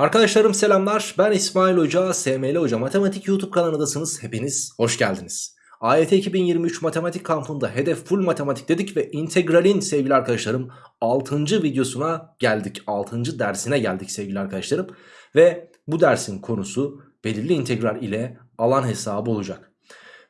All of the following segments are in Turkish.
Arkadaşlarım selamlar. Ben İsmail Hoca, SML Hoca Matematik YouTube kanalındasınız. Hepiniz hoş geldiniz. AYT 2023 matematik kampında hedef full matematik dedik ve integralin sevgili arkadaşlarım 6. videosuna geldik. 6. dersine geldik sevgili arkadaşlarım. Ve bu dersin konusu belirli integral ile alan hesabı olacak.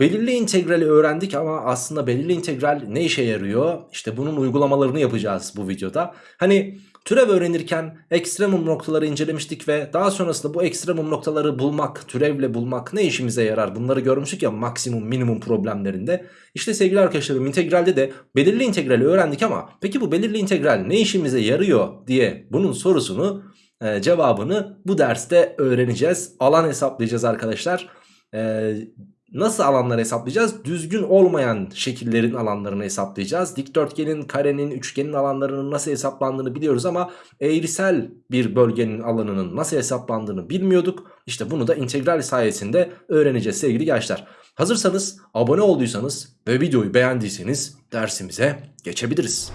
Belirli integrali öğrendik ama aslında belirli integral ne işe yarıyor? İşte bunun uygulamalarını yapacağız bu videoda. Hani Türev öğrenirken ekstremum noktaları incelemiştik ve daha sonrasında bu ekstremum noktaları bulmak, türevle bulmak ne işimize yarar bunları görmüştük ya maksimum minimum problemlerinde. İşte sevgili arkadaşlarım integralde de belirli integrali öğrendik ama peki bu belirli integral ne işimize yarıyor diye bunun sorusunu e, cevabını bu derste öğreneceğiz. Alan hesaplayacağız arkadaşlar. E, Nasıl alanları hesaplayacağız? Düzgün olmayan şekillerin alanlarını hesaplayacağız. Dikdörtgenin, karenin, üçgenin alanlarının nasıl hesaplandığını biliyoruz ama eğrisel bir bölgenin alanının nasıl hesaplandığını bilmiyorduk. İşte bunu da integral sayesinde öğreneceğiz sevgili gençler. Hazırsanız, abone olduysanız ve videoyu beğendiyseniz dersimize geçebiliriz.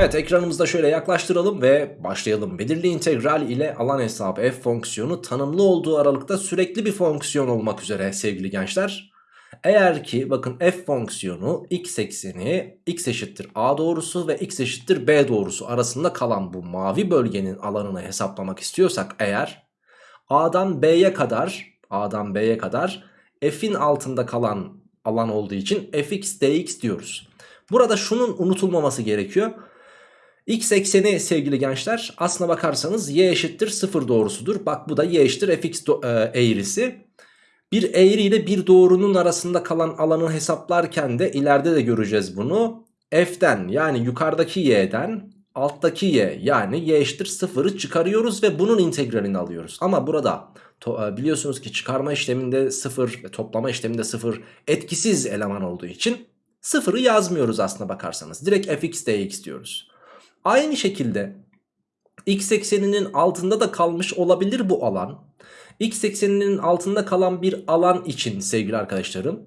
Evet ekranımızda şöyle yaklaştıralım ve başlayalım. Belirli integral ile alan hesabı f fonksiyonu tanımlı olduğu aralıkta sürekli bir fonksiyon olmak üzere sevgili gençler. Eğer ki bakın f fonksiyonu x ekseni x eşittir a doğrusu ve x eşittir b doğrusu arasında kalan bu mavi bölgenin alanını hesaplamak istiyorsak eğer a'dan b'ye kadar a'dan b'ye kadar f'in altında kalan alan olduğu için fx dx diyoruz. Burada şunun unutulmaması gerekiyor. X ekseni sevgili gençler aslına bakarsanız y eşittir 0 doğrusudur. Bak bu da y eşittir fx e, eğrisi. Bir eğri ile bir doğrunun arasında kalan alanı hesaplarken de ileride de göreceğiz bunu. F'den yani yukarıdaki y'den alttaki y yani y eşittir 0'ı çıkarıyoruz ve bunun integralini alıyoruz. Ama burada e, biliyorsunuz ki çıkarma işleminde 0 ve toplama işleminde 0 etkisiz eleman olduğu için 0'ı yazmıyoruz aslına bakarsanız. Direkt fx dx diyoruz. Aynı şekilde x ekseninin altında da kalmış olabilir bu alan. X ekseninin altında kalan bir alan için sevgili arkadaşlarım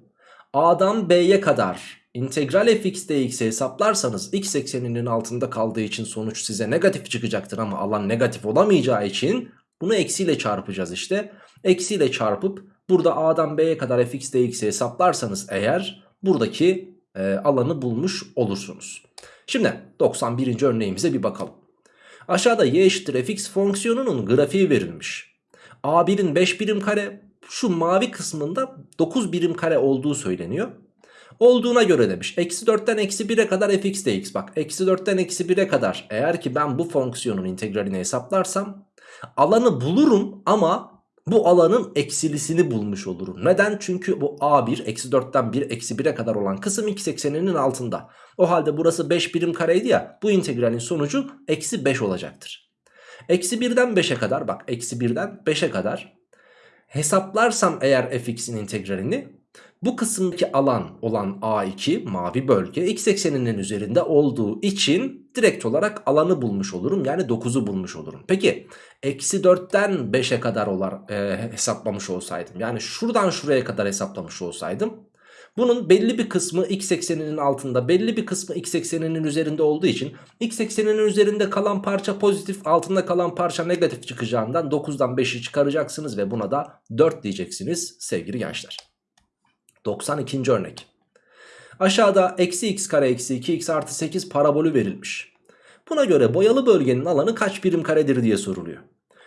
A'dan B'ye kadar integral fx dx'i hesaplarsanız x ekseninin altında kaldığı için sonuç size negatif çıkacaktır ama alan negatif olamayacağı için bunu eksiyle çarpacağız işte. Eksiyle çarpıp burada A'dan B'ye kadar fx dx'i hesaplarsanız eğer buradaki e, alanı bulmuş olursunuz. Şimdi 91. örneğimize bir bakalım. Aşağıda y eşittir fx fonksiyonunun grafiği verilmiş. A1'in 5 birim kare şu mavi kısmında 9 birim kare olduğu söyleniyor. Olduğuna göre demiş. Eksi 4'ten eksi 1'e kadar fx dx. Bak eksi 4'ten eksi 1'e kadar eğer ki ben bu fonksiyonun integralini hesaplarsam alanı bulurum ama bu alanın eksilisini bulmuş olurum. Neden? Çünkü bu A1 eksi 4'ten 1 eksi 1'e kadar olan kısım x ekseninin altında. O halde burası 5 birim kareydi ya bu integralin sonucu eksi 5 olacaktır. Eksi 1'den 5'e kadar bak eksi 1'den 5'e kadar hesaplarsam eğer fx'in integralini bu kısımdaki alan olan A2 mavi bölge x ekseninin üzerinde olduğu için direkt olarak alanı bulmuş olurum. Yani 9'u bulmuş olurum. Peki eksi 4'ten 5'e kadar olar, e, hesaplamış olsaydım. Yani şuradan şuraya kadar hesaplamış olsaydım. Bunun belli bir kısmı x ekseninin altında belli bir kısmı x ekseninin üzerinde olduğu için x ekseninin üzerinde kalan parça pozitif altında kalan parça negatif çıkacağından 9'dan 5'i çıkaracaksınız ve buna da 4 diyeceksiniz sevgili gençler. 92. örnek. Aşağıda eksi x kare eksi 2x artı 8 parabolü verilmiş. Buna göre boyalı bölgenin alanı kaç birim karedir diye soruluyor.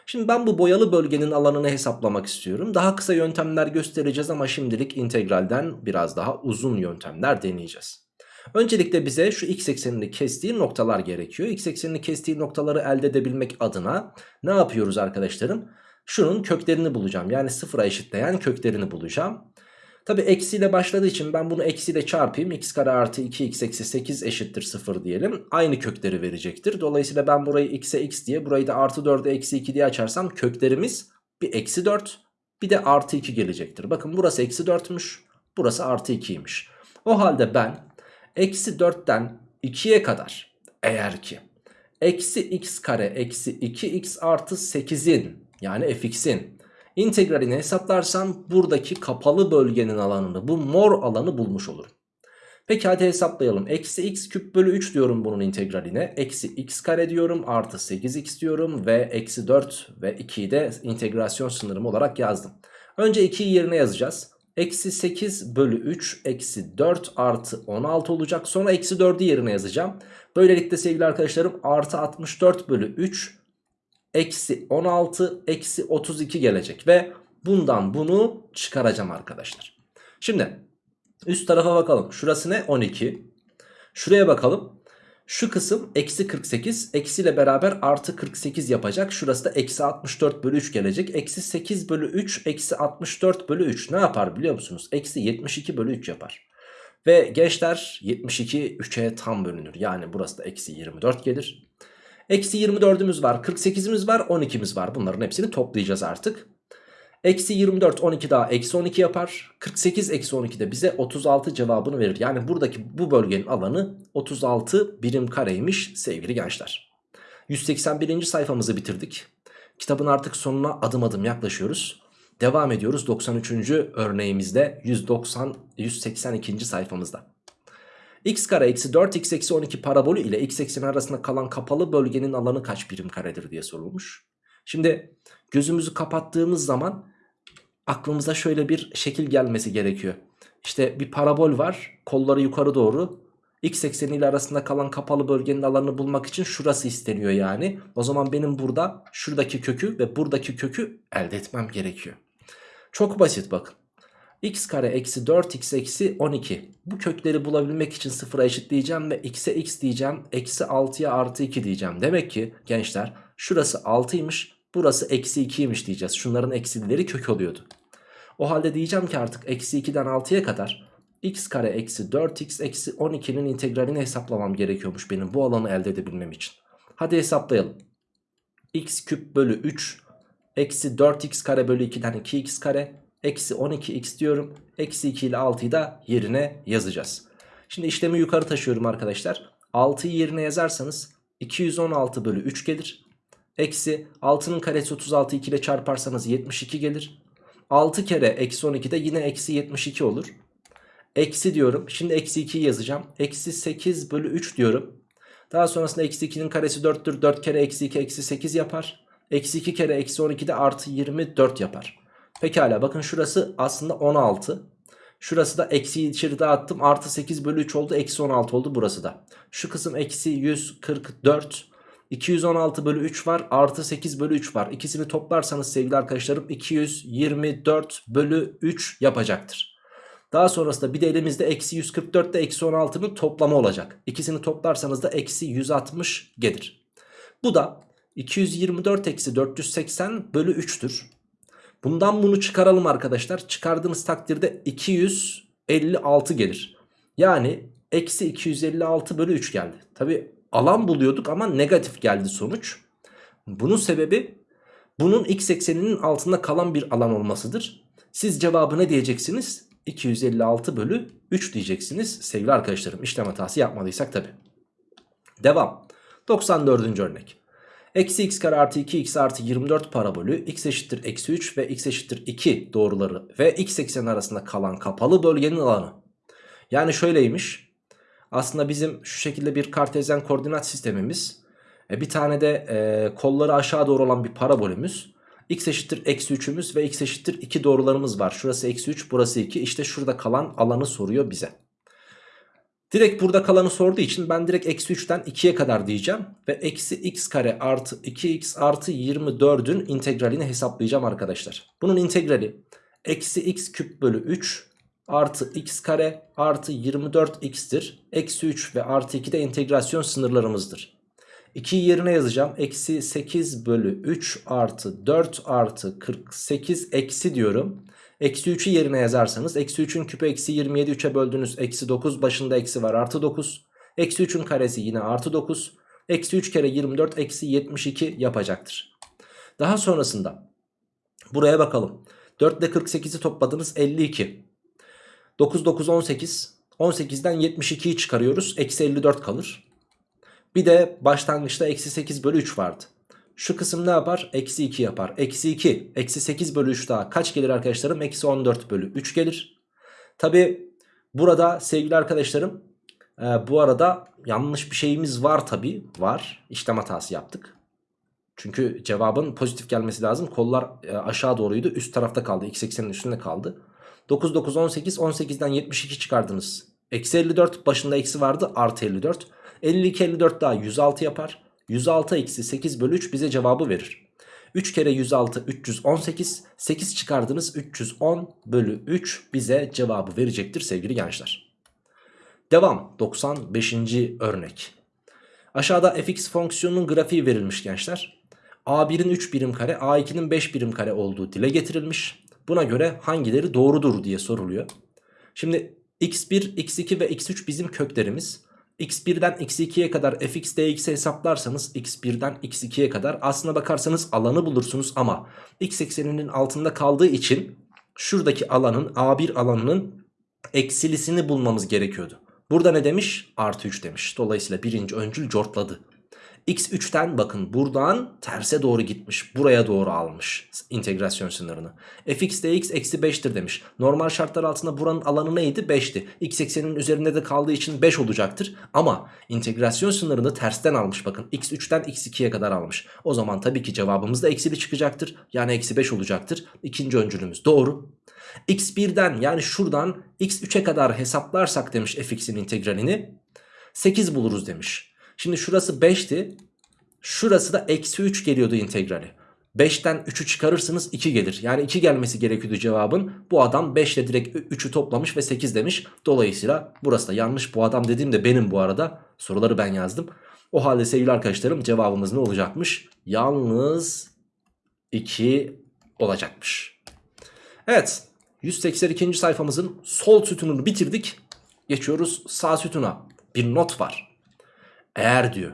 Şimdi ben bu boyalı bölgenin alanını hesaplamak istiyorum. Daha kısa yöntemler göstereceğiz ama şimdilik integralden biraz daha uzun yöntemler deneyeceğiz. Öncelikle bize şu x eksenini kestiği noktalar gerekiyor. X eksenini kestiği noktaları elde edebilmek adına ne yapıyoruz arkadaşlarım? Şunun köklerini bulacağım. Yani sıfıra eşitleyen köklerini bulacağım. Tabi eksiyle başladığı için ben bunu eksiyle çarpayım. x kare artı 2x eksi 8 eşittir 0 diyelim. Aynı kökleri verecektir. Dolayısıyla ben burayı x'e x diye burayı da artı 4'e eksi 2 diye açarsam köklerimiz bir eksi 4 bir de artı 2 gelecektir. Bakın burası eksi 4'müş burası artı 2'ymiş. O halde ben eksi 4'ten 2'ye kadar eğer ki eksi x kare eksi 2x artı 8'in yani fx'in integralini hesaplarsam buradaki kapalı bölgenin alanını bu mor alanı bulmuş olurum. Peki hadi hesaplayalım. Eksi x küp bölü 3 diyorum bunun integraline. Eksi x kare diyorum. Artı 8x diyorum. Ve eksi 4 ve 2'yi de integrasyon sınırım olarak yazdım. Önce 2'yi yerine yazacağız. Eksi 8 bölü 3 eksi 4 artı 16 olacak. Sonra eksi 4'ü yerine yazacağım. Böylelikle sevgili arkadaşlarım artı 64 bölü 3 eksi 16 eksi 32 gelecek. Ve bundan bunu çıkaracağım arkadaşlar. Şimdi üst tarafa bakalım. Şurası ne? 12. Şuraya bakalım. Şu kısım eksi 48 eksiyle beraber artı 48 yapacak. Şurası da eksi 64 bölü 3 gelecek. Eksi 8 bölü 3 eksi 64 bölü 3 ne yapar biliyor musunuz? Eksi 72 bölü 3 yapar. Ve gençler 72 3'e tam bölünür. Yani burası da eksi 24 gelir. Eksi 24'ümüz var 48'imiz var 12'miz var. Bunların hepsini toplayacağız artık. Eksi 24 12 daha eksi 12 yapar. 48 eksi 12 de bize 36 cevabını verir. Yani buradaki bu bölgenin alanı 36 birim kareymiş sevgili gençler. 181. sayfamızı bitirdik. Kitabın artık sonuna adım adım yaklaşıyoruz. Devam ediyoruz 93. örneğimizde 190 182. sayfamızda. X kare eksi 4x eksi 12 parabolü ile x ekseni arasında kalan kapalı bölgenin alanı kaç birim karedir diye sorulmuş. Şimdi gözümüzü kapattığımız zaman aklımıza şöyle bir şekil gelmesi gerekiyor. İşte bir parabol var kolları yukarı doğru x ekseni ile arasında kalan kapalı bölgenin alanını bulmak için şurası isteniyor yani. O zaman benim burada şuradaki kökü ve buradaki kökü elde etmem gerekiyor. Çok basit bakın. X kare eksi 4x eksi 12 bu kökleri bulabilmek için sıfıra eşitleyeceğim ve x'e x diyeceğim eksi 6'ya artı 2 diyeceğim. Demek ki gençler şurası 6'ymış burası eksi 2'ymiş diyeceğiz. Şunların eksileri kök oluyordu. O halde diyeceğim ki artık eksi 2'den 6'ya kadar x kare eksi 4x eksi 12'nin integralini hesaplamam gerekiyormuş benim bu alanı elde edebilmem için. Hadi hesaplayalım. x küp bölü 3 eksi 4x kare bölü 2'den 2x kare eksi 12x diyorum. Eksi 2 ile 6'yı da yerine yazacağız. Şimdi işlemi yukarı taşıyorum arkadaşlar. 6'yı yerine yazarsanız 216 bölü 3 gelir. Eksi 6'nın karesi 36 2 ile çarparsanız 72 gelir. 6 kere eksi 12 de yine eksi 72 olur. Eksi diyorum. Şimdi eksi 2'yi yazacağım. Eksi 8 bölü 3 diyorum. Daha sonrasında eksi 2'nin karesi 4'tür. 4 kere eksi 2 eksi 8 yapar. Eksi 2 kere eksi 12 de artı 24 yapar. Pekala bakın şurası aslında 16. Şurası da eksi içeri dağıttım. Artı 8 bölü 3 oldu. Eksi 16 oldu burası da. Şu kısım eksi 144. 216 bölü 3 var artı 8 bölü 3 var. İkisini toplarsanız sevgili arkadaşlarım 224 bölü 3 yapacaktır. Daha sonrasında bir de elimizde eksi 144 ile eksi 16'nın toplamı olacak. İkisini toplarsanız da eksi 160 gelir. Bu da 224 eksi 480 bölü 3'tür. Bundan bunu çıkaralım arkadaşlar. Çıkardığımız takdirde 256 gelir. Yani eksi 256 bölü 3 geldi. Tabi alan buluyorduk ama negatif geldi sonuç. Bunun sebebi bunun x ekseninin altında kalan bir alan olmasıdır. Siz cevabı ne diyeceksiniz? 256 bölü 3 diyeceksiniz sevgili arkadaşlarım. İşlem hatası yapmadıysak tabi. Devam. 94. örnek. Eksi x kare artı 2x artı 24 parabolü x eşittir eksi 3 ve x eşittir 2 doğruları ve x ekseni arasında kalan kapalı bölgenin alanı. Yani şöyleymiş. Aslında bizim şu şekilde bir kartezyen koordinat sistemimiz. E, bir tane de e, kolları aşağı doğru olan bir parabolümüz. x eşittir eksi 3'ümüz ve x eşittir 2 doğrularımız var. Şurası eksi 3 burası 2 İşte şurada kalan alanı soruyor bize. Direkt burada kalanı sorduğu için ben direkt eksi 3'ten 2'ye kadar diyeceğim. Ve eksi x kare artı 2x artı 24'ün integralini hesaplayacağım arkadaşlar. Bunun integrali eksi x küp bölü 3 artı x kare artı 24x'tir. Eksi 3 ve artı 2 de integrasyon sınırlarımızdır. 2'yi yerine yazacağım. Eksi 8 bölü 3 artı 4 artı 48 eksi diyorum. Eksi 3'ü yerine yazarsanız eksi 3'ün küpü eksi 27 3'e böldünüz. Eksi 9 başında eksi var artı 9. Eksi 3'ün karesi yine artı 9. Eksi 3 kere 24 eksi 72 yapacaktır. Daha sonrasında buraya bakalım. 4 ile 48'i topladınız 52. 9 9 18. 18'den 72'yi çıkarıyoruz. Eksi 54 kalır. Bir de başlangıçta eksi 8 bölü 3 vardı. Şu kısım ne yapar? Eksi 2 yapar. Eksi 2. Eksi 8 bölü 3 daha kaç gelir arkadaşlarım? Eksi 14 bölü 3 gelir. Tabi Burada sevgili arkadaşlarım e, bu arada yanlış bir şeyimiz var tabi var işlem hatası yaptık. Çünkü cevabın pozitif gelmesi lazım kollar e, aşağı doğruydu üst tarafta kaldı x eksenin üstünde kaldı. 9 9 18 18'den 72 çıkardınız. Eksi 54 başında eksi vardı artı 54. 52 54 daha 106 yapar. 106 eksi 8 bölü 3 bize cevabı verir. 3 kere 106 318 8 çıkardınız 310 bölü 3 bize cevabı verecektir sevgili gençler. Devam 95. örnek. Aşağıda fx fonksiyonunun grafiği verilmiş gençler. a1'in 3 birim kare a2'nin 5 birim kare olduğu dile getirilmiş. Buna göre hangileri doğrudur diye soruluyor. Şimdi x1, x2 ve x3 bizim köklerimiz x1'den x2'ye kadar fx dx'i hesaplarsanız x1'den x2'ye kadar aslına bakarsanız alanı bulursunuz ama x ekseninin altında kaldığı için şuradaki alanın a1 alanının eksilisini bulmamız gerekiyordu. Burada ne demiş? Artı 3 demiş. Dolayısıyla birinci öncül cortladı. X3'ten bakın buradan terse doğru gitmiş. Buraya doğru almış integrasyon sınırını. fx dx eksi 5'tir demiş. Normal şartlar altında buranın alanı neydi? 5'ti. x eksenin üzerinde de kaldığı için 5 olacaktır. Ama integrasyon sınırını tersten almış bakın. x3'ten x2'ye kadar almış. O zaman tabii ki cevabımız da eksili çıkacaktır. Yani eksi 5 olacaktır. İkinci öncülümüz doğru. x1'den yani şuradan x3'e kadar hesaplarsak demiş fx'in integralini 8 buluruz demiş. Şimdi şurası 5'ti. Şurası da eksi 3 geliyordu integrali. 5'ten 3'ü çıkarırsınız 2 gelir. Yani 2 gelmesi gerekiyordu cevabın. Bu adam 5 ile direkt 3'ü toplamış ve 8 demiş. Dolayısıyla burası da yanlış. Bu adam dediğim de benim bu arada. Soruları ben yazdım. O halde sevgili arkadaşlarım cevabımız ne olacakmış? Yalnız 2 olacakmış. Evet 182. sayfamızın sol sütununu bitirdik. Geçiyoruz sağ sütuna. Bir not var. Eğer diyor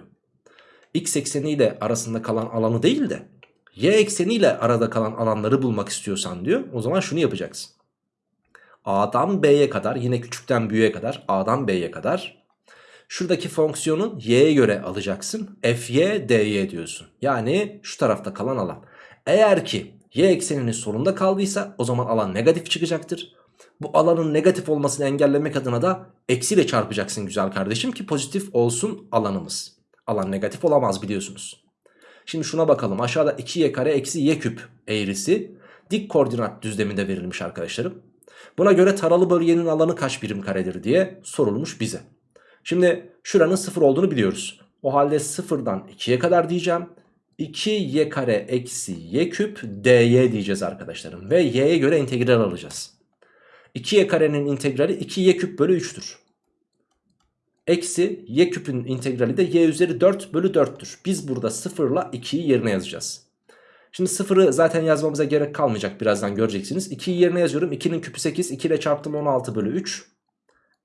x ekseniyle arasında kalan alanı değil de y ekseniyle arada kalan alanları bulmak istiyorsan diyor. O zaman şunu yapacaksın. A'dan B'ye kadar yine küçükten büyüğe kadar A'dan B'ye kadar şuradaki fonksiyonu y'ye göre alacaksın. Fy dy diyorsun. Yani şu tarafta kalan alan. Eğer ki y ekseninin solunda kaldıysa o zaman alan negatif çıkacaktır. Bu alanın negatif olmasını engellemek adına da eksiyle çarpacaksın güzel kardeşim ki pozitif olsun alanımız. Alan negatif olamaz biliyorsunuz. Şimdi şuna bakalım aşağıda 2y kare eksi y küp eğrisi dik koordinat düzleminde verilmiş arkadaşlarım. Buna göre taralı bölgenin alanı kaç birim karedir diye sorulmuş bize. Şimdi şuranın 0 olduğunu biliyoruz. O halde 0'dan 2'ye kadar diyeceğim. 2y kare eksi y küp dy diyeceğiz arkadaşlarım. Ve y'ye göre integral alacağız. 2y karenin integrali 2y küp bölü 3'tür. Eksi y küpün integrali de y üzeri 4 bölü 4'tür. Biz burada 0 ile 2'yi yerine yazacağız. Şimdi 0'ı zaten yazmamıza gerek kalmayacak birazdan göreceksiniz. 2'yi yerine yazıyorum. 2'nin küpü 8. 2 ile çarptım 16 bölü 3.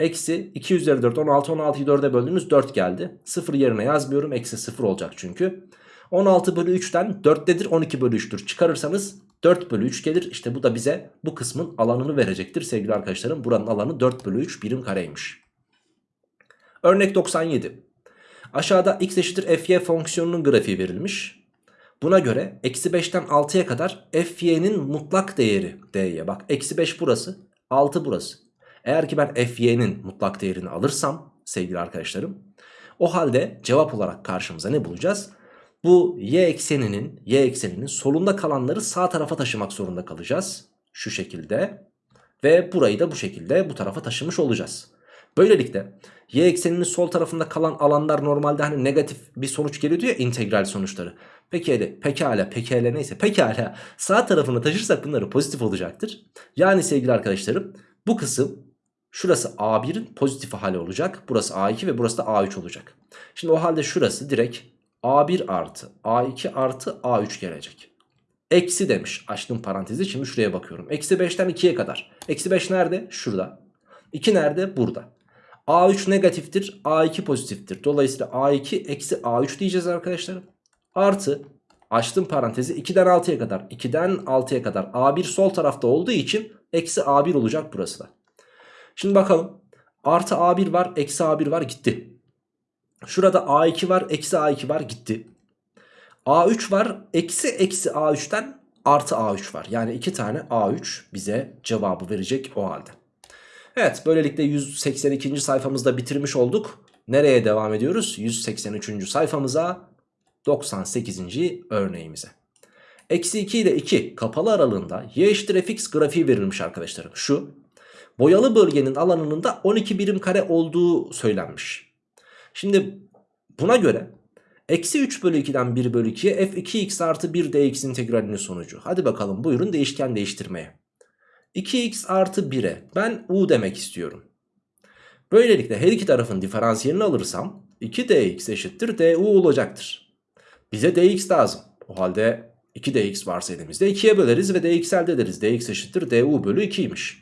Eksi 2 üzeri 4 16 16'yı 4'e böldüğümüz 4 geldi. 0 yerine yazmıyorum. Eksi 0 olacak çünkü. 16 bölü 3'ten 4'tedir 12 bölü 3'tür. Çıkarırsanız 4 bölü 3 gelir. İşte bu da bize bu kısmın alanını verecektir sevgili arkadaşlarım. Buranın alanı 4 bölü 3 birim kareymiş. Örnek 97. Aşağıda x eşittir fy fonksiyonunun grafiği verilmiş. Buna göre eksi 5'ten 6'ya kadar fy'nin mutlak değeri dy. Bak eksi 5 burası 6 burası. Eğer ki ben fy'nin mutlak değerini alırsam sevgili arkadaşlarım. O halde cevap olarak karşımıza ne bulacağız? Bu y ekseninin y ekseninin solunda kalanları sağ tarafa taşımak zorunda kalacağız. Şu şekilde. Ve burayı da bu şekilde bu tarafa taşımış olacağız. Böylelikle y ekseninin sol tarafında kalan alanlar normalde hani negatif bir sonuç geliyordu ya integral sonuçları. Pekala, pekala, pekala neyse pekala sağ tarafını taşırsak bunları pozitif olacaktır. Yani sevgili arkadaşlarım bu kısım şurası A1'in pozitif hali olacak. Burası A2 ve burası da A3 olacak. Şimdi o halde şurası direkt A1 artı A2 artı A3 gelecek. Eksi demiş açtım parantezi şimdi şuraya bakıyorum. Eksi 5'ten 2'ye kadar. Eksi 5 nerede? Şurada. 2 nerede? Burada. A3 negatiftir A2 pozitiftir. Dolayısıyla A2 eksi A3 diyeceğiz arkadaşlarım. Artı açtım parantezi 2'den 6'ya kadar. 2'den 6'ya kadar A1 sol tarafta olduğu için eksi A1 olacak burası da. Şimdi bakalım. Artı A1 var eksi A1 var gitti. Şurada A2 var eksi A2 var gitti. A3 var eksi eksi A3'ten artı A3 var. Yani iki tane A3 bize cevabı verecek o halde. Evet böylelikle 182. sayfamızda bitirmiş olduk. Nereye devam ediyoruz? 183. sayfamıza 98. örneğimize. Eksi 2 ile 2 kapalı aralığında y eşittir fx grafiği verilmiş arkadaşlarım. Şu boyalı bölgenin alanının da 12 birim kare olduğu söylenmiş. Şimdi buna göre eksi 3 bölü 2'den 1 bölü 2'ye f2x artı 1 dx integralinin sonucu. Hadi bakalım buyurun değişken değiştirmeye. 2x artı 1'e ben u demek istiyorum. Böylelikle her iki tarafın diferansiyelini alırsam 2dx eşittir du olacaktır. Bize dx lazım. O halde 2dx varsa elimizde 2'ye böleriz ve dx elde ederiz. dx eşittir du bölü 2'ymiş.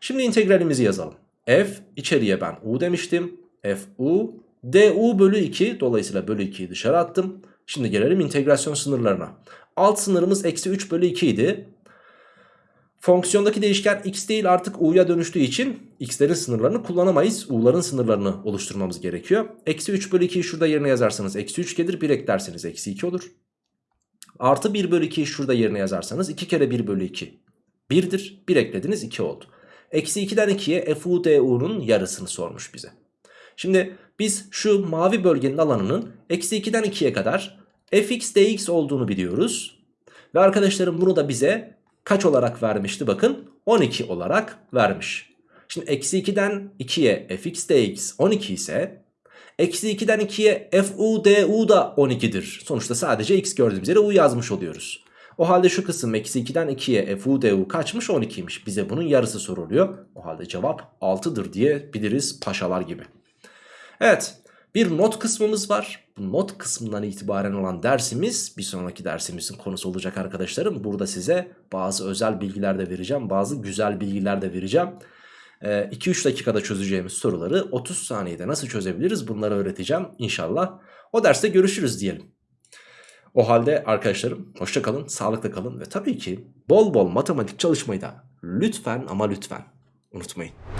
Şimdi integralimizi yazalım. f içeriye ben u demiştim. f u du bölü 2 dolayısıyla bölü 2'yi dışarı attım. Şimdi gelelim integrasyon sınırlarına. Alt sınırımız eksi 3 bölü 2 idi. Fonksiyondaki değişken x değil artık u'ya dönüştüğü için x'lerin sınırlarını kullanamayız. u'ların sınırlarını oluşturmamız gerekiyor. Eksi 3 bölü 2'yi şurada yerine yazarsanız eksi 3 gelir. 1 eklerseniz eksi 2 olur. Artı 1 bölü 2'yi şurada yerine yazarsanız 2 kere 1 bölü 2 1'dir. 1 eklediniz 2 oldu. Eksi 2'den 2'ye fu du'nun yarısını sormuş bize. Şimdi biz şu mavi bölgenin alanının eksi 2'den 2'ye kadar fx dx olduğunu biliyoruz. Ve arkadaşlarım bunu da bize kaç olarak vermişti bakın 12 olarak vermiş. Şimdi eksi 2'den 2'ye fx dx 12 ise eksi 2'den 2'ye fu du da 12'dir. Sonuçta sadece x gördüğümüz yere u yazmış oluyoruz. O halde şu kısım eksi 2'den 2'ye fu du kaçmış 12'ymiş. Bize bunun yarısı soruluyor. O halde cevap 6'dır diyebiliriz paşalar gibi. Evet bir not kısmımız var. Bu not kısmından itibaren olan dersimiz bir sonraki dersimizin konusu olacak arkadaşlarım. Burada size bazı özel bilgiler de vereceğim. Bazı güzel bilgiler de vereceğim. 2-3 dakikada çözeceğimiz soruları 30 saniyede nasıl çözebiliriz bunları öğreteceğim inşallah. O derste görüşürüz diyelim. O halde arkadaşlarım hoşça kalın, sağlıkla kalın ve tabii ki bol bol matematik çalışmayı da lütfen ama lütfen unutmayın.